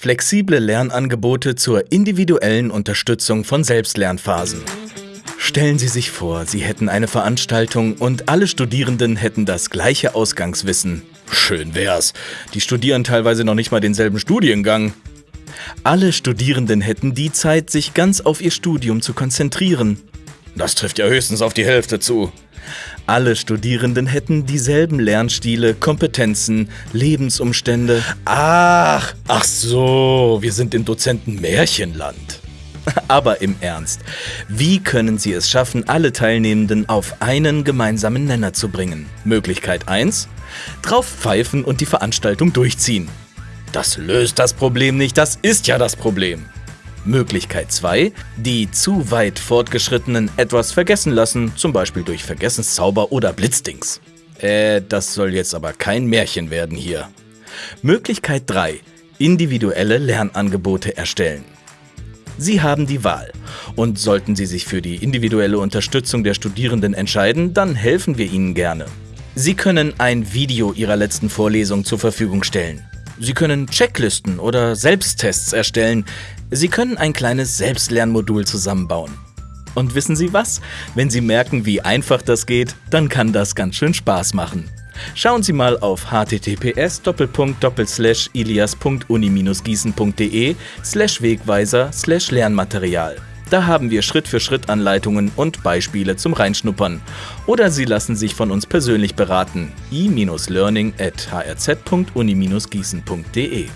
Flexible Lernangebote zur individuellen Unterstützung von Selbstlernphasen. Stellen Sie sich vor, Sie hätten eine Veranstaltung und alle Studierenden hätten das gleiche Ausgangswissen. Schön wär's. Die studieren teilweise noch nicht mal denselben Studiengang. Alle Studierenden hätten die Zeit, sich ganz auf ihr Studium zu konzentrieren. Das trifft ja höchstens auf die Hälfte zu. Alle Studierenden hätten dieselben Lernstile, Kompetenzen, Lebensumstände. Ach, ach so, wir sind im Dozenten Märchenland. Aber im Ernst, wie können Sie es schaffen, alle Teilnehmenden auf einen gemeinsamen Nenner zu bringen? Möglichkeit 1. Drauf pfeifen und die Veranstaltung durchziehen. Das löst das Problem nicht, das ist ja das Problem. Möglichkeit 2. Die zu weit Fortgeschrittenen etwas vergessen lassen, zum Beispiel durch Vergessenszauber oder Blitzdings. Äh, das soll jetzt aber kein Märchen werden hier. Möglichkeit 3. Individuelle Lernangebote erstellen. Sie haben die Wahl. Und sollten Sie sich für die individuelle Unterstützung der Studierenden entscheiden, dann helfen wir Ihnen gerne. Sie können ein Video Ihrer letzten Vorlesung zur Verfügung stellen. Sie können Checklisten oder Selbsttests erstellen. Sie können ein kleines Selbstlernmodul zusammenbauen. Und wissen Sie was? Wenn Sie merken, wie einfach das geht, dann kann das ganz schön Spaß machen. Schauen Sie mal auf https ilias.uni-gießen.de Wegweiser Lernmaterial. Da haben wir Schritt-für-Schritt-Anleitungen und Beispiele zum Reinschnuppern. Oder Sie lassen sich von uns persönlich beraten. i-learning at hrz.uni-gießen.de